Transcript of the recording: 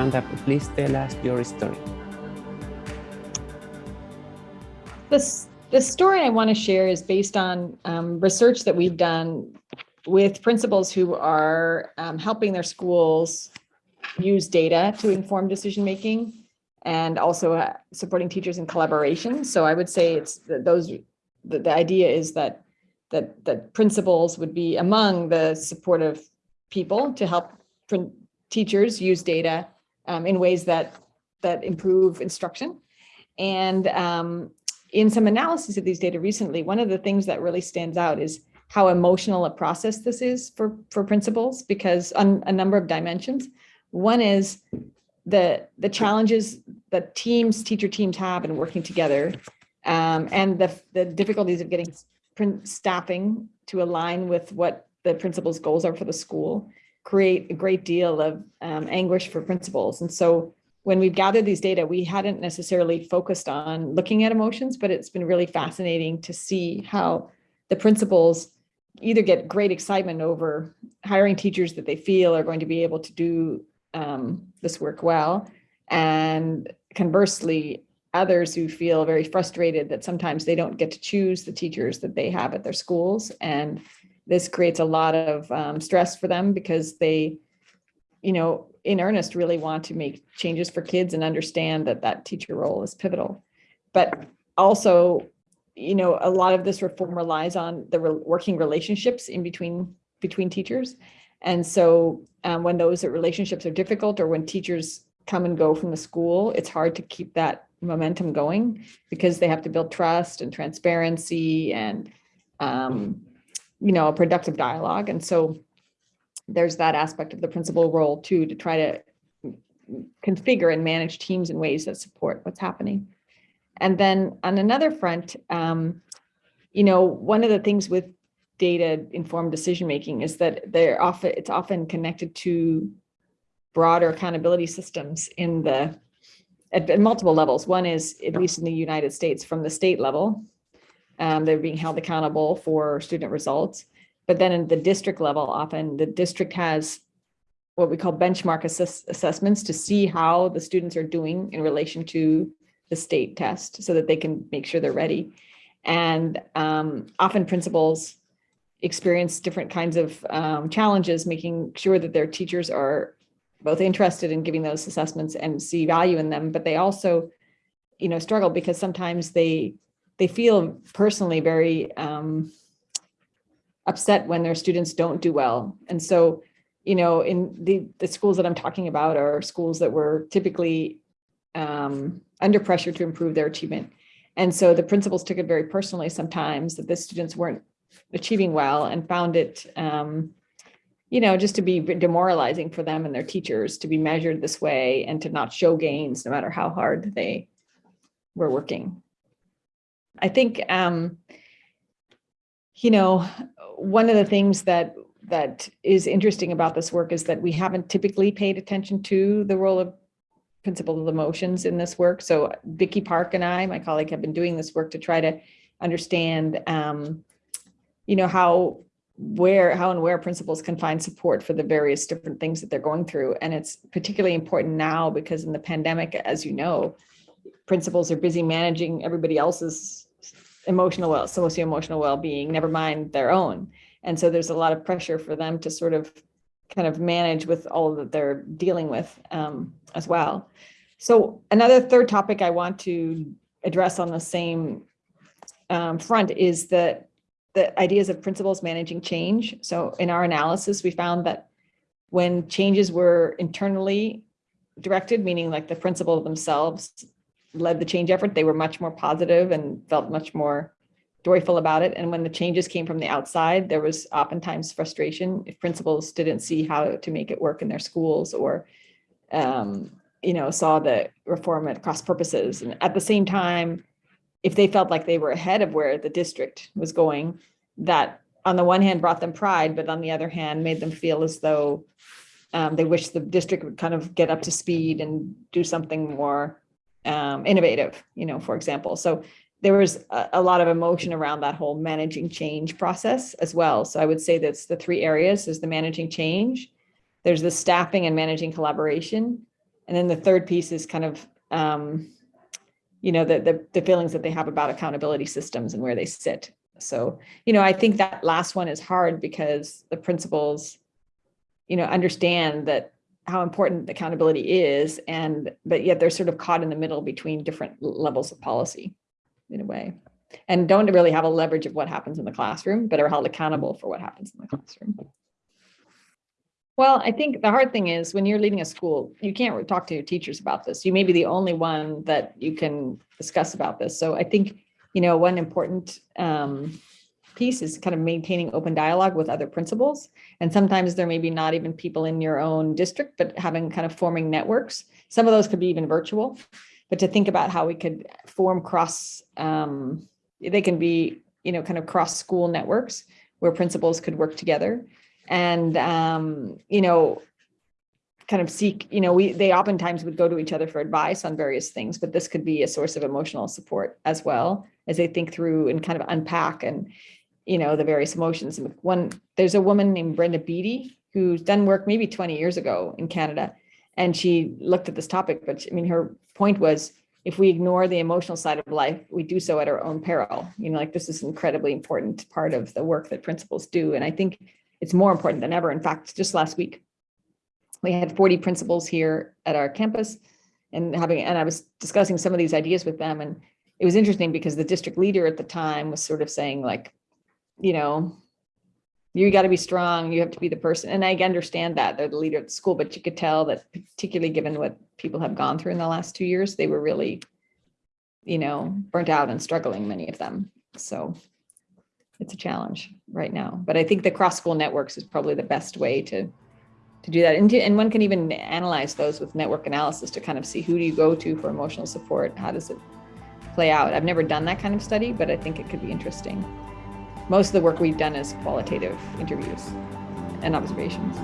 Amanda, please tell us your story. This, the story I want to share is based on um, research that we've done with principals who are um, helping their schools use data to inform decision making and also uh, supporting teachers in collaboration. So I would say it's that those the, the idea is that that that principals would be among the supportive people to help teachers use data um, in ways that that improve instruction. And um, in some analysis of these data recently, one of the things that really stands out is how emotional a process this is for, for principals, because on a number of dimensions. One is the, the challenges that teams, teacher teams have in working together, um, and the, the difficulties of getting staffing to align with what the principal's goals are for the school create a great deal of um, anguish for principals. And so when we've gathered these data, we hadn't necessarily focused on looking at emotions, but it's been really fascinating to see how the principals either get great excitement over hiring teachers that they feel are going to be able to do um, this work well. And conversely, others who feel very frustrated that sometimes they don't get to choose the teachers that they have at their schools. And this creates a lot of um, stress for them because they, you know, in earnest really want to make changes for kids and understand that that teacher role is pivotal. But also, you know, a lot of this reform relies on the re working relationships in between between teachers. And so um, when those relationships are difficult or when teachers come and go from the school, it's hard to keep that momentum going because they have to build trust and transparency and, um, you know, a productive dialogue. And so there's that aspect of the principal role too, to try to configure and manage teams in ways that support what's happening. And then on another front, um, you know, one of the things with data informed decision making is that they're often it's often connected to broader accountability systems in the at, at, multiple levels. One is at least in the United States from the state level, um, they're being held accountable for student results. But then in the district level, often the district has what we call benchmark assess assessments to see how the students are doing in relation to the state test so that they can make sure they're ready. And um, often principals experience different kinds of um, challenges, making sure that their teachers are both interested in giving those assessments and see value in them, but they also, you know, struggle because sometimes they they feel personally very um, upset when their students don't do well. And so, you know, in the, the schools that I'm talking about are schools that were typically um, under pressure to improve their achievement. And so the principals took it very personally sometimes that the students weren't achieving well and found it, um, you know, just to be demoralizing for them and their teachers to be measured this way and to not show gains no matter how hard they were working. I think, um, you know, one of the things that that is interesting about this work is that we haven't typically paid attention to the role of principal of emotions in this work. So Vicky Park and I, my colleague, have been doing this work to try to understand um, you know, how where how and where principals can find support for the various different things that they're going through. And it's particularly important now because in the pandemic, as you know, principals are busy managing everybody else's emotional well, socio-emotional well-being, never mind their own. And so there's a lot of pressure for them to sort of kind of manage with all that they're dealing with um, as well. So another third topic I want to address on the same um, front is that the ideas of principals managing change. So in our analysis, we found that when changes were internally directed, meaning like the principal themselves led the change effort, they were much more positive and felt much more joyful about it. And when the changes came from the outside, there was oftentimes frustration if principals didn't see how to make it work in their schools or, um, you know, saw the reform at cross purposes. And at the same time, if they felt like they were ahead of where the district was going, that on the one hand brought them pride, but on the other hand made them feel as though um, they wish the district would kind of get up to speed and do something more um, innovative, you know, for example. So there was a, a, lot of emotion around that whole managing change process as well. So I would say that's the three areas, is the managing change, there's the staffing and managing collaboration, And then the third piece is kind of, um, you know, the, the, the feelings that they have about accountability systems and where they sit. So, you know, I think that last one is hard because the principals, you know, understand that how important accountability is and, but yet they're sort of caught in the middle between different levels of policy in a way. And don't really have a leverage of what happens in the classroom, but are held accountable for what happens in the classroom. Well, I think the hard thing is when you're leading a school, you can't talk to your teachers about this. You may be the only one that you can discuss about this. So I think, you know, one important um, piece is kind of maintaining open dialogue with other principals. And sometimes there may be not even people in your own district, but having kind of forming networks. Some of those could be even virtual, but to think about how we could form cross, um, they can be, you know, kind of cross school networks where principals could work together and um, you know kind of seek you know we they oftentimes would go to each other for advice on various things but this could be a source of emotional support as well as they think through and kind of unpack and you know the various emotions and one there's a woman named brenda beatty who's done work maybe 20 years ago in canada and she looked at this topic but i mean her point was if we ignore the emotional side of life, we do so at our own peril. You know, like this is an incredibly important part of the work that principals do. And I think it's more important than ever. In fact, just last week, we had 40 principals here at our campus and having, and I was discussing some of these ideas with them. And it was interesting because the district leader at the time was sort of saying like, you know, you got to be strong. You have to be the person. And I understand that they're the leader of the school, but you could tell that particularly given what people have gone through in the last two years, they were really, you know, burnt out and struggling, many of them. So it's a challenge right now. But I think the cross school networks is probably the best way to to do that. And, to, and one can even analyze those with network analysis to kind of see who do you go to for emotional support? How does it play out? I've never done that kind of study, but I think it could be interesting. Most of the work we've done is qualitative interviews and observations.